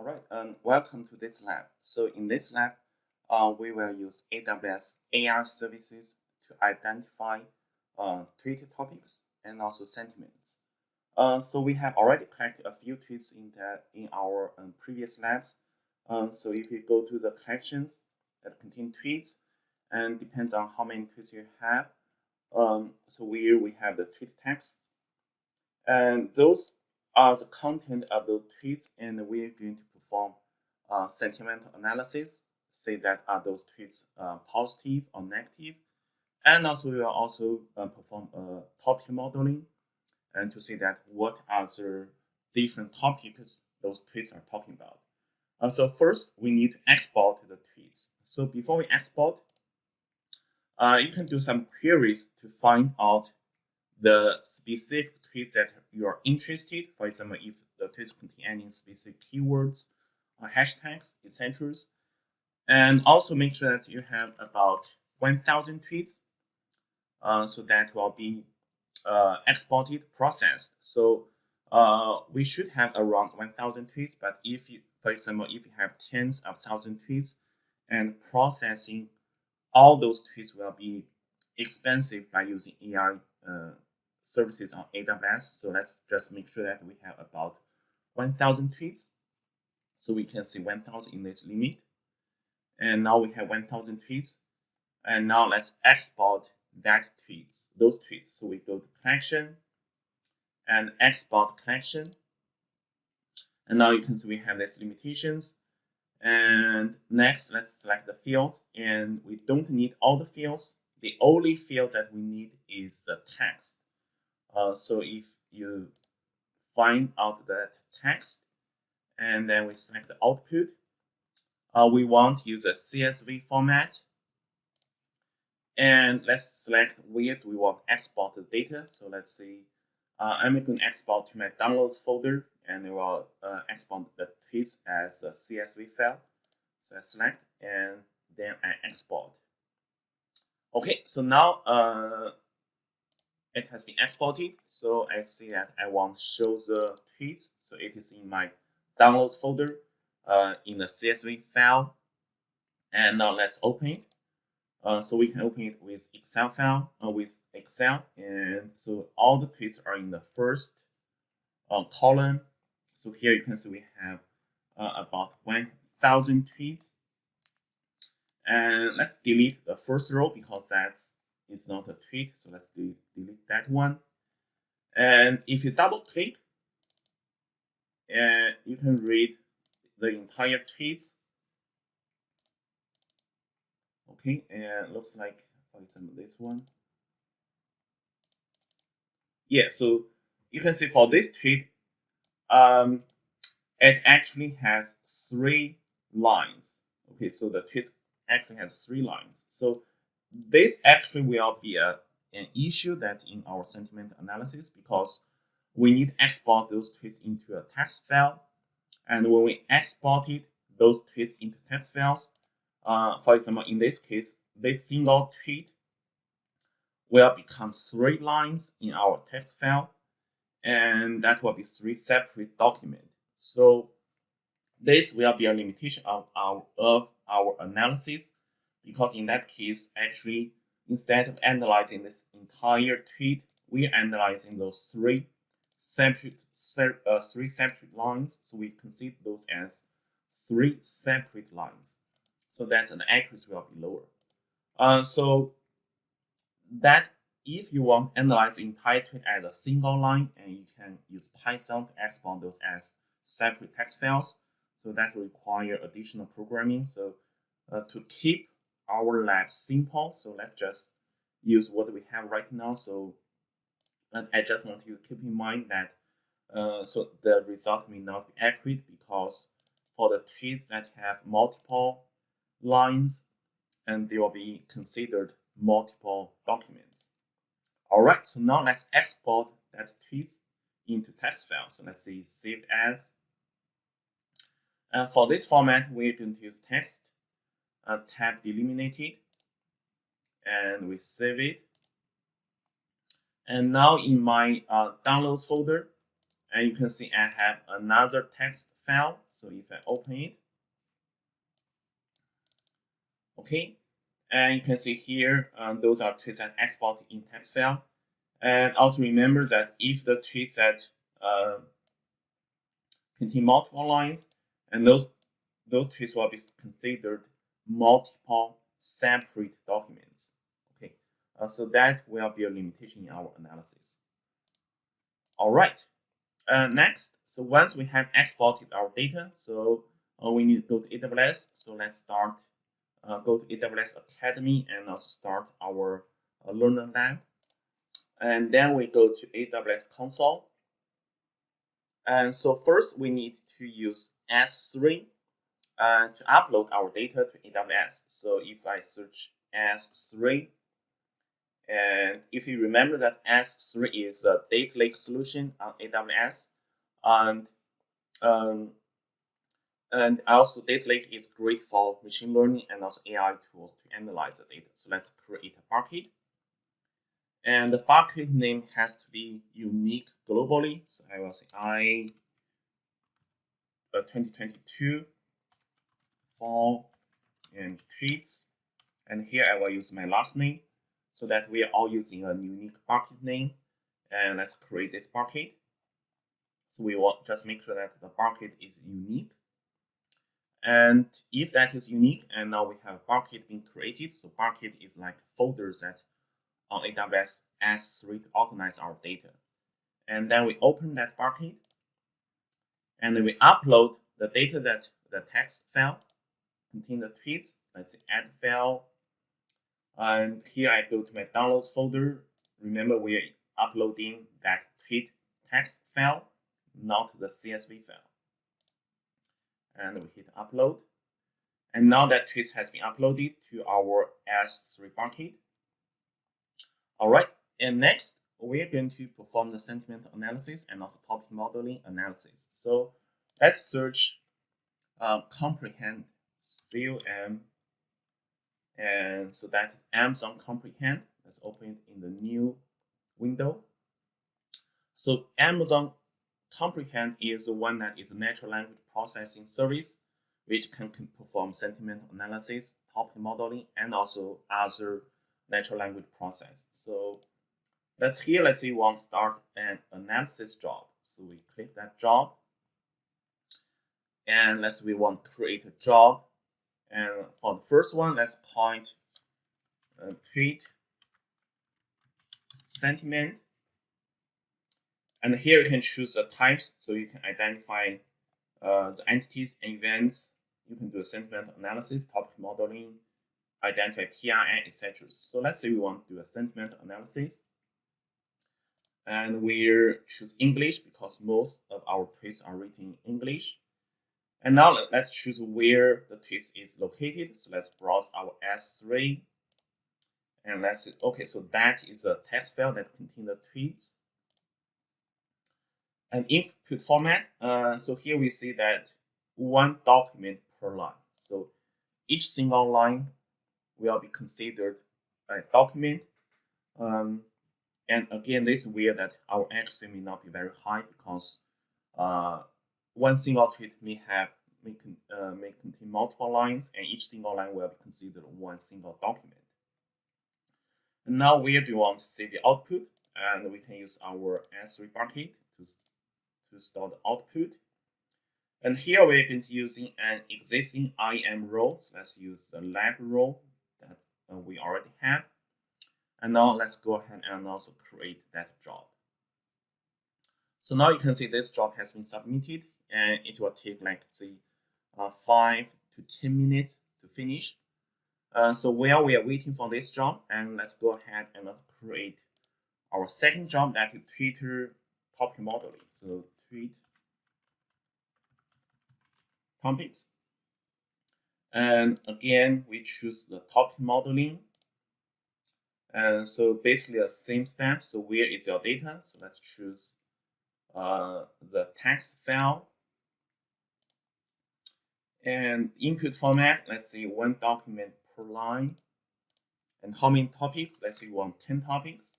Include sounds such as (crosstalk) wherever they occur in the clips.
All right, and welcome to this lab. So in this lab, uh, we will use AWS AI services to identify uh, tweet topics and also sentiments. Uh, so we have already collected a few tweets in that in our um, previous labs. Um, so if you go to the collections that contain tweets, and depends on how many tweets you have. Um, so here we have the tweet text, and those are the content of those tweets, and we're going to perform uh, analysis, say that are those tweets uh, positive or negative, and also we will also uh, perform a topic modeling, and to see that what are the different topics those tweets are talking about. Uh, so first, we need to export the tweets. So before we export, uh, you can do some queries to find out the specific tweets that you are interested. For example, if the tweets contain any specific keywords or hashtags, etc. And also make sure that you have about 1,000 tweets uh, so that will be uh, exported, processed. So uh, we should have around 1,000 tweets, but if you, for example, if you have tens of thousand tweets and processing all those tweets will be expensive by using AI uh, services on AWS. So let's just make sure that we have about 1,000 tweets. So we can see 1,000 in this limit. And now we have 1,000 tweets. And now let's export that tweets, those tweets. So we go to collection and export collection. And now you can see we have these limitations. And next, let's select the fields. And we don't need all the fields. The only field that we need is the text. Uh, so if you find out that text, and then we select the output, uh, we want to use a CSV format. And let's select where we want to export the data. So let's see, uh, I'm going to export to my downloads folder and it will uh, export the tweets as a CSV file. So I select and then I export. Okay, so now uh, it has been exported. So I see that I want to show the tweets. So it is in my downloads folder uh, in the CSV file. And now let's open it. Uh, so we can open it with Excel file, uh, with Excel. And so all the tweets are in the first uh, column. So here you can see we have uh, about 1,000 tweets. And let's delete the first row because that's it's not a tweet. So let's delete, delete that one. And if you double click, and you can read the entire tweets. Okay, and looks like, for example, this one. Yeah, so you can see for this tweet, um, it actually has three lines. Okay, so the tweet actually has three lines. So this actually will be a, an issue that in our sentiment analysis because we need to export those tweets into a text file. And when we exported those tweets into text files, uh, for example, in this case, this single tweet will become three lines in our text file, and that will be three separate documents. So this will be a limitation of our, of our analysis because in that case, actually, instead of analyzing this entire tweet, we're analyzing those three separate, uh, three separate lines. So we consider those as three separate lines so that the accuracy will be lower. Uh, so that if you want to analyze the entire tweet as a single line, and you can use Python to export those as separate text files. So that will require additional programming. So uh, to keep our lab simple. So let's just use what we have right now. So I just want you to keep in mind that uh, so the result may not be accurate because for the trees that have multiple lines and they will be considered multiple documents. All right, so now let's export that tweet into text file. So let's see, save as. And for this format, we're going to use text uh, tab delimited and we save it. And now in my uh, downloads folder, and you can see I have another text file. So if I open it, okay, and you can see here, um, those are tweets that export in text file. And also remember that if the tweets that uh, contain multiple lines, and those those tweets will be considered multiple separate documents. Uh, so that will be a limitation in our analysis. All right, uh, next, so once we have exported our data, so uh, we need to go to AWS. So let's start, uh, go to AWS Academy and also start our uh, Learner Lab. And then we go to AWS Console. And so first we need to use S3 uh, to upload our data to AWS. So if I search S3, and if you remember that S3 is a data lake solution on AWS, and um, and also data lake is great for machine learning and also AI tools to analyze the data. So let's create a bucket. And the bucket name has to be unique globally. So I will say I uh, 2022 fall and tweets. And here I will use my last name so that we are all using a unique bucket name. And let's create this bucket. So we will just make sure that the bucket is unique. And if that is unique, and now we have a bucket being created, so bucket is like folders that on AWS S3 to organize our data. And then we open that bucket, and then we upload the data that the text file contain the tweets. Let's say add file, and here I go to my downloads folder. Remember, we're uploading that tweet text file, not the CSV file. And we hit upload. And now that tweet has been uploaded to our S3 bucket. All right, and next we're going to perform the sentiment analysis and also topic modeling analysis. So let's search uh, comprehend COM and so that Amazon Comprehend. Let's open it in the new window. So Amazon Comprehend is the one that is a natural language processing service which can, can perform sentiment analysis, topic modeling, and also other natural language process. So let's here, let's say we want to start an analysis job. So we click that job. And let's say we want to create a job and for the first one, let's point uh, tweet sentiment. And here you can choose the types, so you can identify uh, the entities and events. You can do a sentiment analysis, topic modeling, identify PRN, etc. So let's say we want to do a sentiment analysis. And we choose English because most of our tweets are written in English. And now let's choose where the tweet is located. So let's browse our S3. And let's okay, so that is a text file that contains the tweets. And input format, uh, so here we see that one document per line. So each single line will be considered a document. Um, and again, this is where that our accuracy may not be very high because uh, one single tweet may have may, con uh, may contain multiple lines, and each single line will be considered one single document. And now where do you want to save the output? And we can use our S3 bucket to, to store the output. And here we're going to using an existing IAM role. So let's use the lab role that uh, we already have. And now let's go ahead and also create that job. So now you can see this job has been submitted and it will take like say uh, 5 to 10 minutes to finish. Uh, so while we are waiting for this job, and let's go ahead and let's create our second job that is Twitter topic modeling. So tweet topics. And again, we choose the topic modeling. And so basically the same step. So where is your data? So let's choose uh, the text file and input format, let's say one document per line. And how many topics? Let's say you want 10 topics.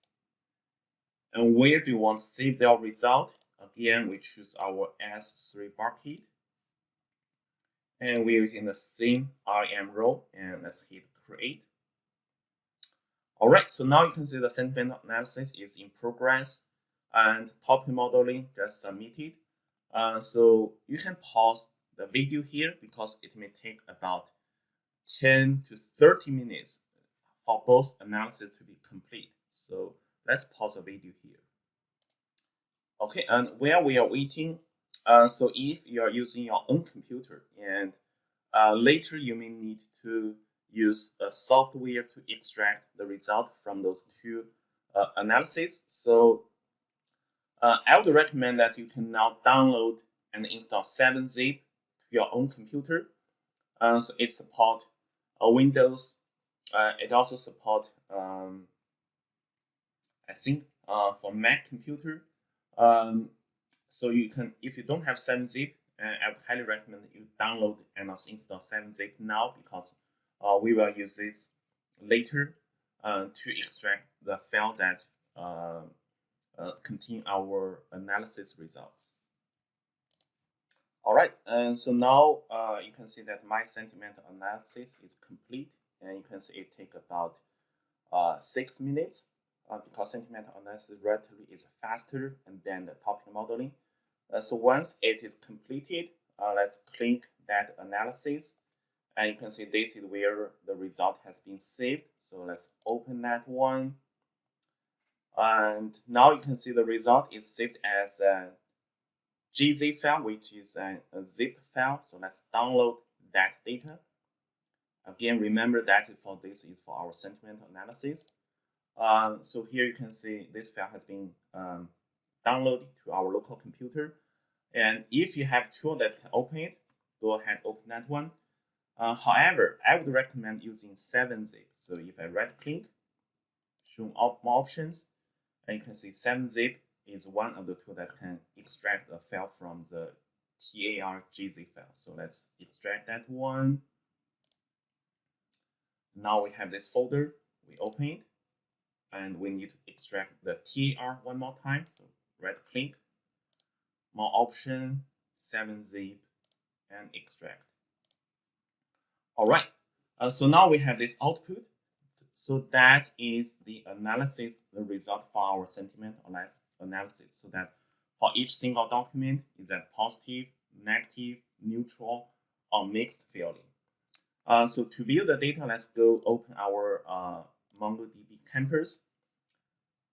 And where do you want to save the result? Again, we choose our S3 bucket. And we're using the same IAM role and let's hit create. Alright, so now you can see the sentiment analysis is in progress and topic modeling just submitted. Uh, so you can pause the video here because it may take about 10 to 30 minutes for both analysis to be complete. So let's pause the video here. Okay, and while we are waiting, uh, so if you are using your own computer and uh, later you may need to use a software to extract the result from those two uh, analyses. So uh, I would recommend that you can now download and install 7-zip to your own computer. Uh, so it support uh, Windows. Uh, it also support um, I think, uh, for Mac computer. Um, so you can, if you don't have 7-zip, uh, I would highly recommend you download and also install 7-zip now because uh, we will use this later uh, to extract the file that contain our analysis results. All right, and so now uh, you can see that my sentiment analysis is complete, and you can see it take about uh, six minutes uh, because sentiment analysis relatively is faster than the topic modeling. Uh, so once it is completed, uh, let's click that analysis, and you can see this is where the result has been saved. So let's open that one. And now you can see the result is saved as a gzip file, which is a, a zipped file. So let's download that data. Again, remember that for this is for our sentiment analysis. Uh, so here you can see this file has been um, downloaded to our local computer. And if you have tool that can open it, go ahead open that one. Uh, however, I would recommend using 7-zip. So if I right click, show more options, and you can see 7-zip is one of the tools that can extract a file from the targz file. So let's extract that one. Now we have this folder, we open it, and we need to extract the tar one more time. So right click, more option, 7-zip, and extract. All right, uh, so now we have this output. So that is the analysis, the result for our sentiment analysis. So that for each single document, is that positive, negative, neutral, or mixed feeling. Uh, so to view the data, let's go open our uh, MongoDB Compass.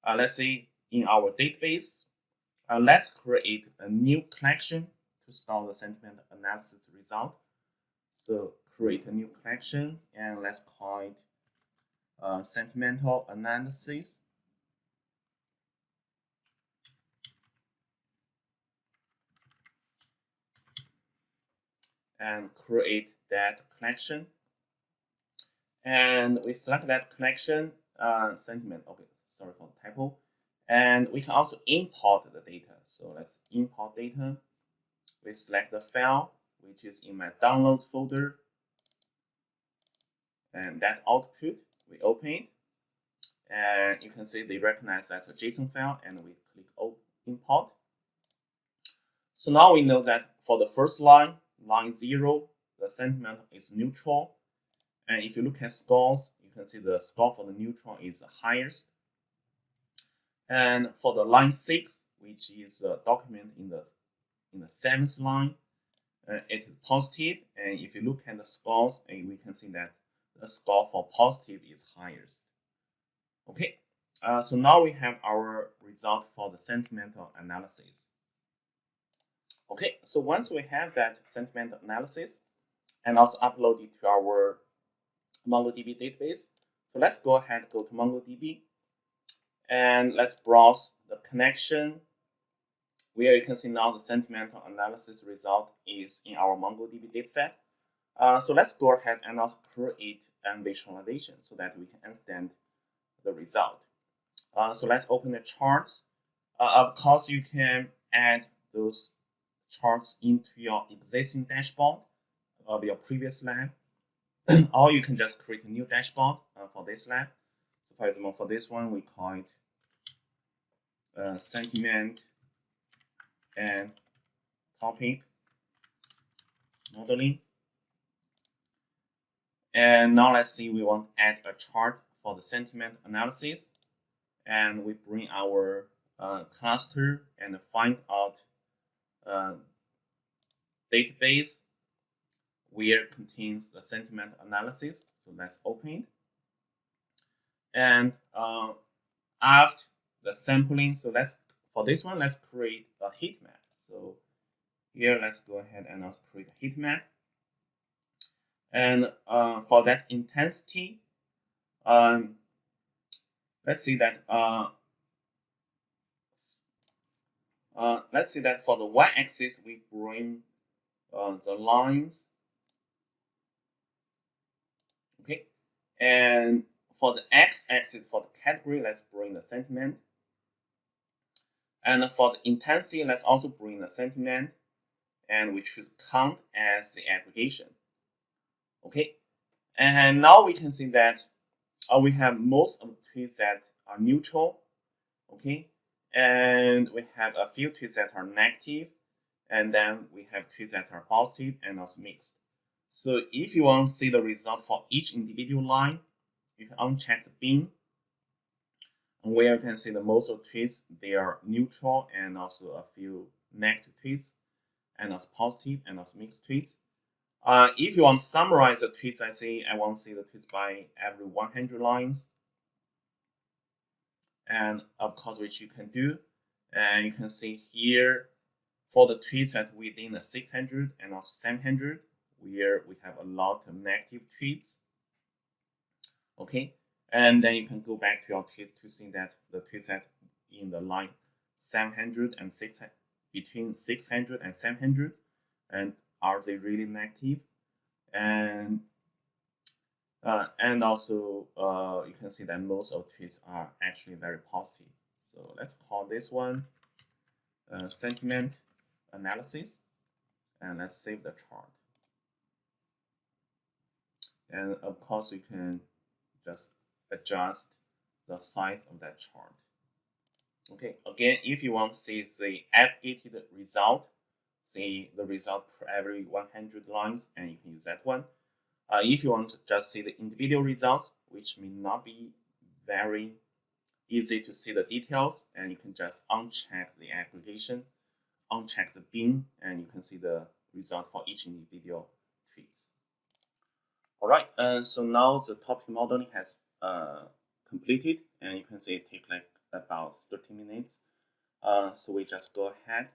Uh, let's say in our database, uh, let's create a new collection to store the sentiment analysis result. So create a new collection and let's call it uh, sentimental analysis. And create that collection. And we select that collection uh, sentiment. Okay, sorry for the typo. And we can also import the data. So let's import data. We select the file, which is in my downloads folder. And that output we open it, and you can see they recognize that a JSON file, and we click import. So now we know that for the first line, line zero, the sentiment is neutral. And if you look at scores, you can see the score for the neutral is highest. And for the line six, which is a document in the in the seventh line, uh, it is positive. And if you look at the scores, and we can see that the score for positive is highest. Okay, uh, so now we have our result for the sentimental analysis. Okay, so once we have that sentimental analysis and also upload it to our MongoDB database, so let's go ahead go to MongoDB and let's browse the connection where you can see now the sentimental analysis result is in our MongoDB dataset. Uh, so let's go ahead and also create an visualization so that we can understand the result. Uh, so let's open the charts. Uh, of course, you can add those charts into your existing dashboard of your previous lab, (clears throat) or you can just create a new dashboard uh, for this lab. So for example, for this one, we call it uh, sentiment and topic modeling. And now let's see, we want to add a chart for the sentiment analysis. And we bring our uh, cluster and find out uh, database where contains the sentiment analysis. So let's open it. And uh, after the sampling, so let's for this one, let's create a heat map. So here, let's go ahead and also create a heat map. And uh, for that intensity, um, let's see that uh, uh, let's see that for the y-axis we bring uh, the lines. Okay? And for the x-axis for the category let's bring the sentiment. And for the intensity let's also bring the sentiment. And we should count as the aggregation okay? And now we can see that uh, we have most of the tweets that are neutral okay? And we have a few tweets that are negative and then we have tweets that are positive and also mixed. So if you want to see the result for each individual line you can uncheck the bin where you can see the most of tweets they are neutral and also a few negative tweets and also positive and also mixed tweets uh, if you want to summarize the tweets I say I want to see the tweets by every 100 lines. And of course which you can do. And you can see here for the tweets that within the 600 and also 700 where we have a lot of negative tweets. Okay? And then you can go back to your tweets to see that the tweets that in the line 700 and 600 between 600 and 700 and are they really negative and uh, and also, uh, you can see that most of tweets are actually very positive. So let's call this one uh, sentiment analysis, and let's save the chart. And of course, you can just adjust the size of that chart. Okay, again, if you want to see the aggregated result, see the result per every 100 lines, and you can use that one. Uh, if you want to just see the individual results, which may not be very easy to see the details, and you can just uncheck the aggregation, uncheck the bin, and you can see the result for each individual tweets. All right, uh, so now the topic modeling has uh, completed, and you can see it take like about 30 minutes. Uh, so we just go ahead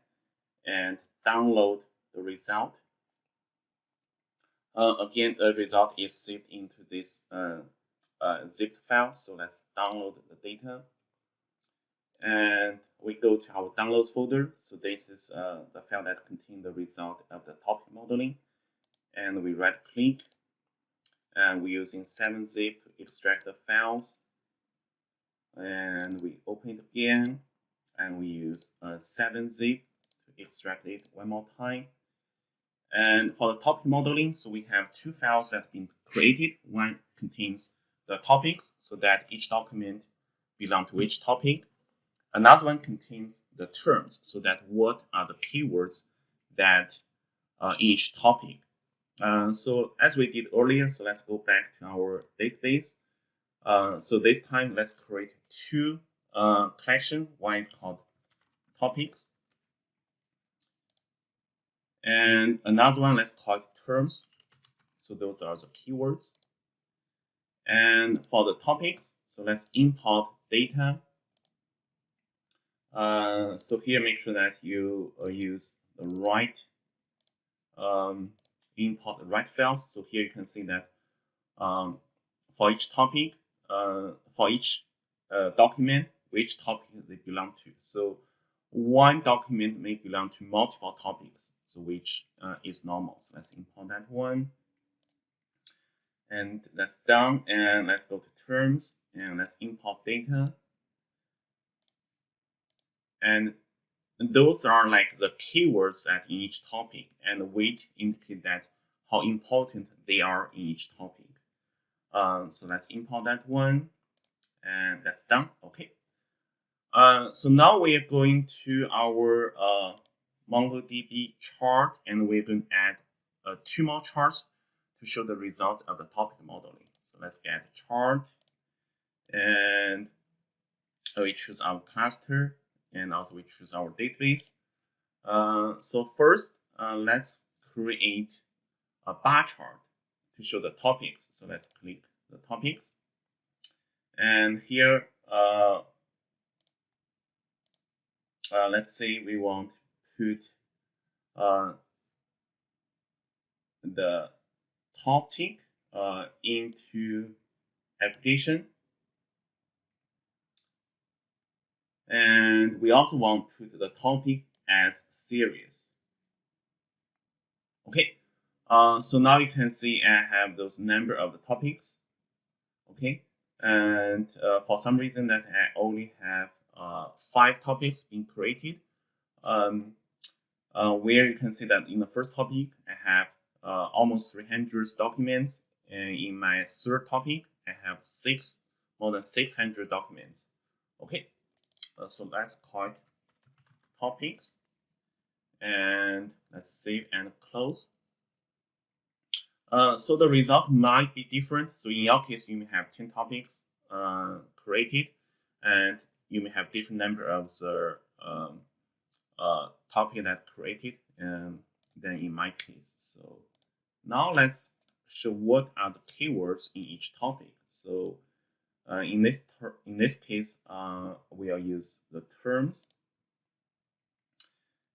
and download the result uh, again, the result is saved into this uh, uh, zipped file. So let's download the data. And we go to our downloads folder. So this is uh, the file that contains the result of the topic modeling. And we right click. And we're using 7-zip to extract the files. And we open it again. And we use 7-zip to extract it one more time. And for the topic modeling, so we have two files that have been created. One contains the topics, so that each document belongs to each topic. Another one contains the terms, so that what are the keywords that uh, each topic. Uh, so as we did earlier, so let's go back to our database. Uh, so this time, let's create two uh, collection. One is called topics, and another one, let's call it terms. So those are the keywords. And for the topics, so let's import data. Uh, so here, make sure that you uh, use the right um, import the right files. So here you can see that um, for each topic, uh, for each uh, document, which topic they belong to. So one document may belong to multiple topics, so which uh, is normal. So let's import that one. And that's done. And let's go to terms and let's import data. And those are like the keywords that in each topic and the weight indicate that how important they are in each topic. Uh, so let's import that one and that's done. Okay. Uh, so now we are going to our uh, MongoDB chart, and we're going to add uh, two more charts to show the result of the topic modeling. So let's get chart, and we choose our cluster, and also we choose our database. Uh, so first, uh, let's create a bar chart to show the topics. So let's click the topics. And here, uh, uh, let's say we want to put uh, the topic uh, into application. And we also want to put the topic as series. Okay, uh, so now you can see I have those number of the topics. Okay, and uh, for some reason that I only have five topics being created. Um, uh, where you can see that in the first topic, I have uh, almost 300 documents, and in my third topic, I have six more than 600 documents. Okay, uh, so let's call it topics, and let's save and close. Uh, so the result might be different. So in your case, you may have 10 topics uh, created, and you may have different number of the um, uh, topic that created um, than in my case. So now let's show what are the keywords in each topic. So uh, in this in this case, uh, we'll use the terms.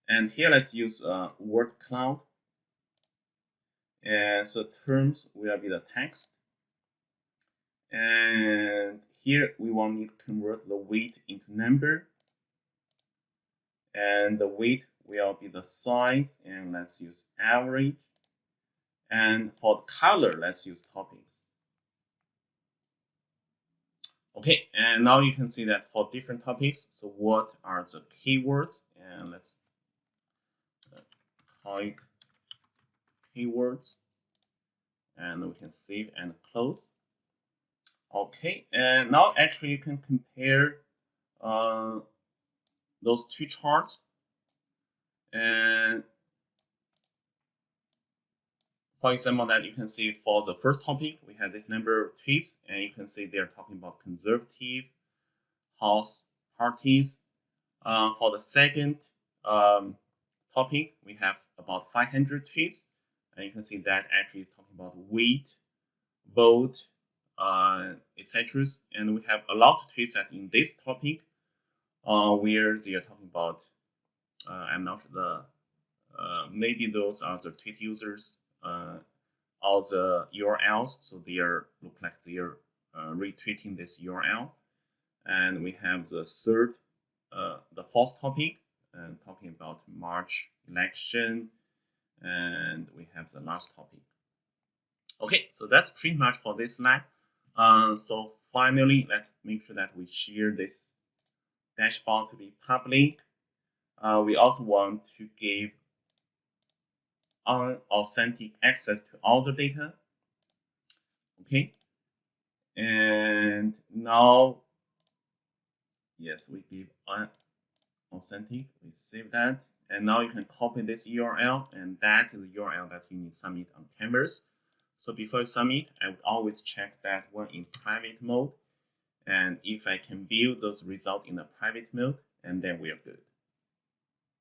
And here let's use uh, word cloud. And so terms will be the text. And here we want to convert the weight into number. And the weight will be the size, and let's use average. And for the color, let's use topics. Okay, and now you can see that for different topics, so what are the keywords? And let's uh, type keywords, and we can save and close. Okay, and now actually you can compare uh, those two charts. And for example that you can see for the first topic we have this number of tweets and you can see they're talking about conservative house parties. Uh, for the second um, topic we have about 500 tweets and you can see that actually is talking about weight vote etc. And we have a lot of tweets that in this topic uh, where they are talking about, uh, I'm not the, uh, maybe those are the tweet users uh, or the URLs, so they are look like they are uh, retweeting this URL. And we have the third, uh, the fourth topic, and talking about March election, and we have the last topic. Okay, so that's pretty much for this lab. Uh, so finally, let's make sure that we share this dashboard to be public. Uh, we also want to give unauthentic access to all the data. Okay. And now, yes, we give unauthentic. We save that. And now you can copy this URL, and that is the URL that you need to submit on Canvas. So before submit, I would always check that one in private mode. And if I can view those results in the private mode, and then we are good.